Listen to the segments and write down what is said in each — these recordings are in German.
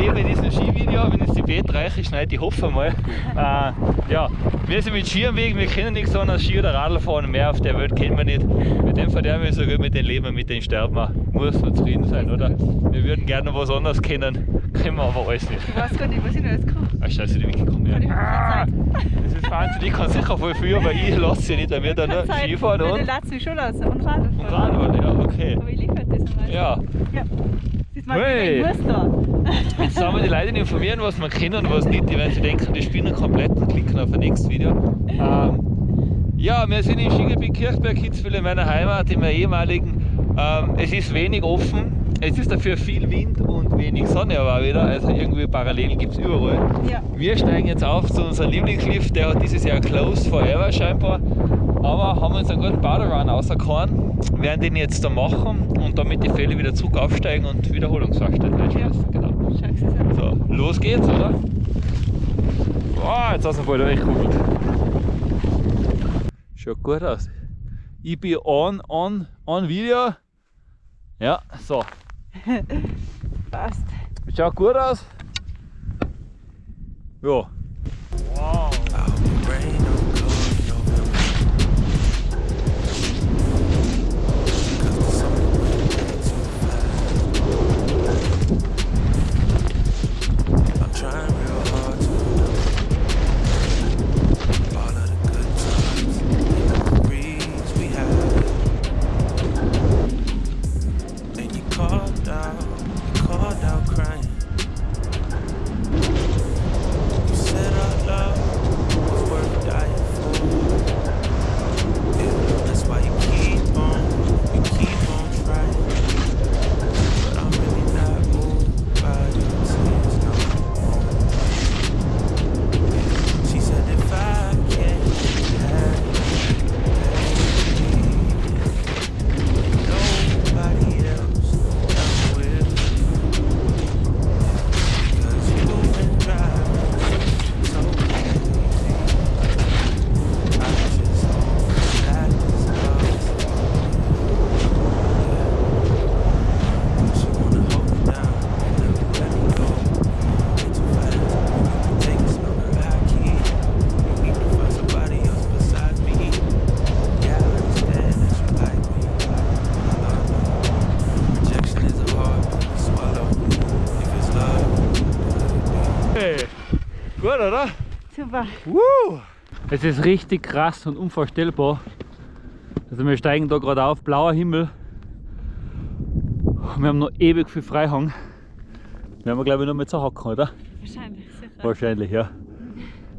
erleben in diesem Skivideo, wenn es die Bett reiche schneit, ich hoffe mal. Äh, ja, wir sind mit Ski am Weg, wir kennen nichts anderes Ski oder Radl fahren, mehr auf der Welt kennen wir nicht. Mit dem verderben wir so gut, mit dem Leben, mit dem sterben wir. Muss man zufrieden sein, oder? Wir würden gerne was anderes kennen, können wir aber alles nicht. Ich weiß gar nicht, was ich noch alles kann. Ach scheiße, die ja. Kann ich Ah, das ist Wahnsinn, ich kann sicher voll viel, aber ich lasse sie nicht, da wird dann nur. Skifahren und, Den lassen mich schon lassen und Radl und fahren. Radfahren, ja, okay. Aber ich liebe halt das meisten. Ja, ja. Mein Hey. muss da. jetzt sollen wir die Leute informieren, was wir kennen und was nicht. Die werden sich denken, die spielen komplett und klicken auf ein nächstes Video. Ähm, ja, wir sind in Skigebiet Kirchberg, Kitzbühel in meiner Heimat, in meiner ehemaligen. Ähm, es ist wenig offen, es ist dafür viel Wind und wenig Sonne aber wieder, also irgendwie Parallelen gibt es überall. Ja. Wir steigen jetzt auf zu unserem Lieblingslift, der hat dieses Jahr closed forever scheinbar. Aber haben uns einen guten Baderun rausgehauen, werden den jetzt da machen und damit die Fälle wieder zurück aufsteigen und Wiederholungsfahrzeit einschließen. Genau. Schau, sie sind. So, los geht's, oder? Boah, jetzt hast du voll durchgekuppelt. Schaut gut aus. Ich bin on, on, on Video. Ja, so. Passt. Schaut gut aus. Ja. Wow. Gut, oder? Super. Woo! Es ist richtig krass und unvorstellbar. Also wir steigen da gerade auf, blauer Himmel. Wir haben noch ewig viel Freihang. Wir haben glaube ich noch mit zu hocken, oder? Wahrscheinlich, sicher. Wahrscheinlich, ja.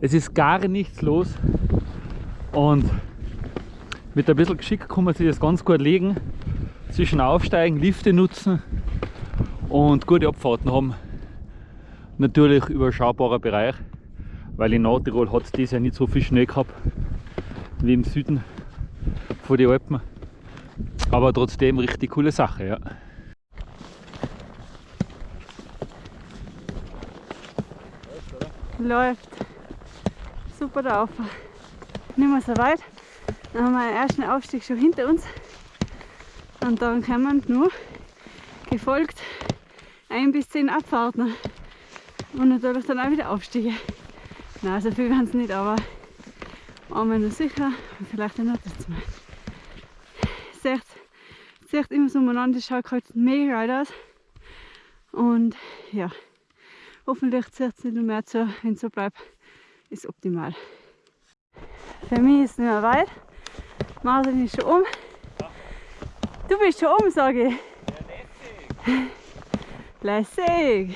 Es ist gar nichts los und mit ein bisschen Geschick kann man sich das ganz gut legen. Zwischen Aufsteigen, Lifte nutzen und gute Abfahrten haben. Natürlich überschaubarer Bereich, weil in Nordtirol hat es dieses Jahr nicht so viel Schnee gehabt wie im Süden von den Alpen. Aber trotzdem richtig coole Sache, ja. Läuft. Super drauf. Nicht mehr so weit. Dann haben wir den ersten Aufstieg schon hinter uns. Und dann kommen nur gefolgt ein bis zehn Abfahrten. Und natürlich dann auch wieder Aufstiege. Nein, so viel werden es nicht, aber einmal nur sicher und vielleicht ein drittes Mal. Sieht, sieht immer so umeinander, das schaut halt mega geil aus. Und ja, hoffentlich zieht es nicht noch mehr zu. Wenn es so bleibt, ist optimal. Für mich ist es nicht mehr weit. Martin ist schon um. Du bist schon um, sage ich. Lässig.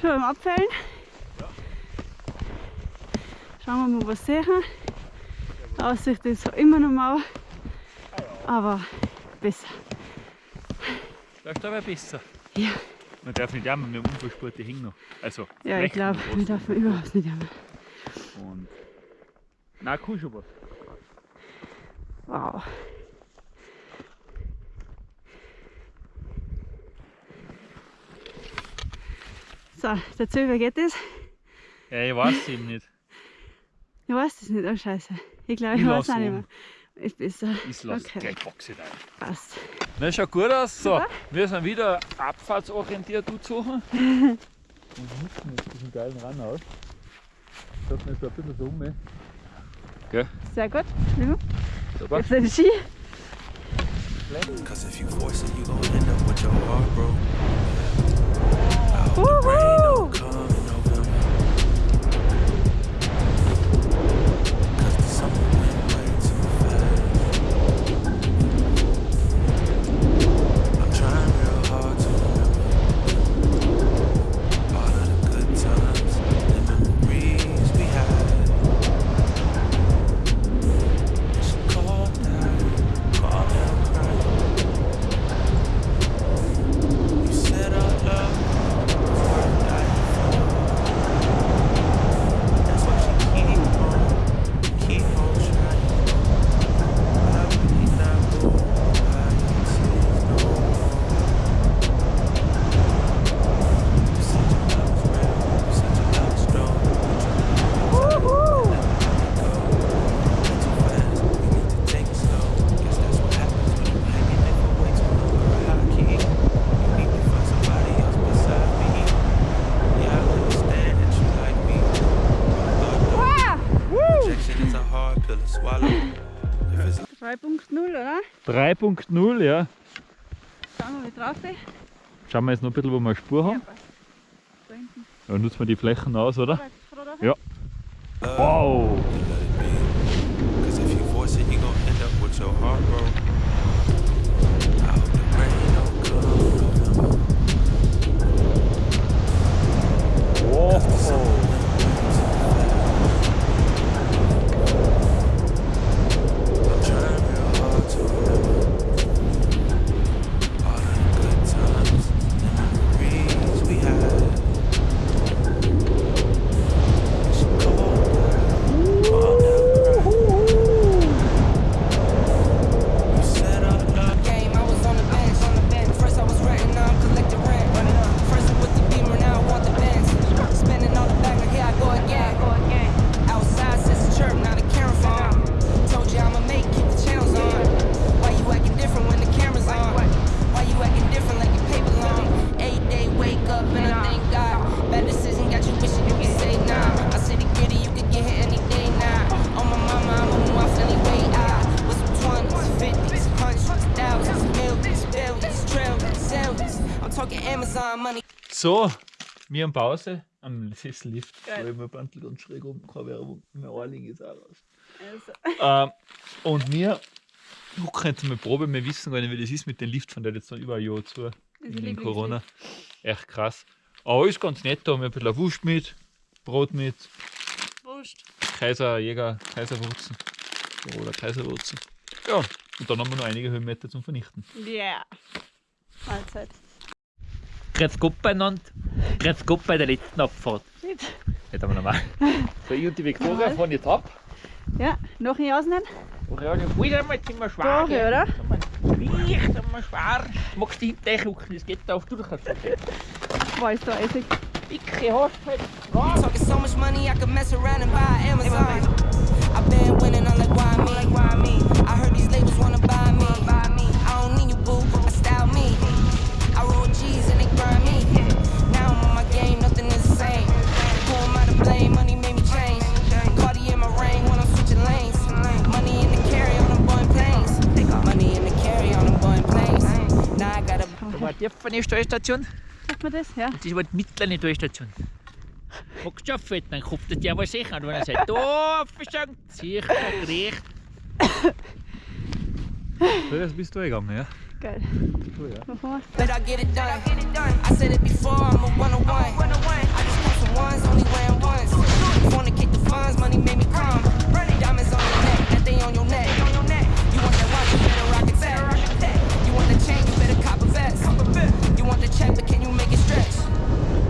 Schon am Abfällen. Schauen wir mal, was sehen. Die Aussicht ist immer noch mau, aber besser. Läuft aber besser. Ja, Man darf nicht jammen, wir haben Unfallsport, die hängen noch. Also, ja ich glaube, wir dürfen überhaupt nicht jammern. Und. Na, cool schon was. Wow. So, der Zöber geht es. Ja, ich weiß eben nicht. Ich weiß das nicht, oh Scheiße. Ich glaube, ich Ich weiß lass auch nicht mehr. Ist besser. Ich lasse Okay. gleich Boxen rein. Passt. Na, schaut gut aus. So, Super. wir sind wieder abfahrtsorientiert suchen. Und nutzen jetzt diesen geilen Run aus. Schaut mir so ein bisschen so um. Gell? Sehr gut. Ja. Super. Jetzt den Ski. Cause if you force it, you gon' end up with your heart broke. Woohoo! Oh, oder? 3.0, ja. Schauen wir, wie drauf. Schauen wir jetzt noch ein bisschen, wo wir eine Spur haben. passt. Da. Dann nutzen wir die Flächen aus, oder? Ja. Wow! So, wir haben Pause am Sessellift. Geil. Weil mein Bandel ganz schräg oben keine Werbung. Mein Ohrling ist auch raus. Also, Ähm, und wir gucken jetzt mal Probe. Wir wissen gar nicht, wie das ist mit den Liftfahren, der hat jetzt noch über ein Jahr zu. Wegen Corona. Echt krass. Aber ist ganz nett. Da haben wir ein bisschen Wurst mit, Brot mit, Wurst. Kaiser, Jäger, Kaiserwurzen. Oder Kaiserwurzen. Ja, und dann haben wir noch einige Höhenmeter zum Vernichten. Ja. Mahlzeit. Grüß Gott beieinander. Grüß Gott bei der letzten Abfahrt. Shit. Jetzt haben wir nochmal. So, ich und die Victoria Jawohl. fahren jetzt ab. Ja, noch nicht ausnehmen? Und ja, wieder mal sind wir schwer. Doch, oder? Leicht, einmal schwer. Magst du hinten gucken, das geht auf, du kannst das Boah, ist da eisig. dicke hast halt. Talking so much money, I could mess around and buy Amazon. I've been war die der Steuerstation. Macht man das? Ja. Das war die mittlere Steuerstation. Magst du arbeiten? Dann kommt der was sicher. Und wenn er sagt, oh, verschenkt, sicher, gerecht. So, das bist du gegangen, ja? Geil. So, ja. Machen wir.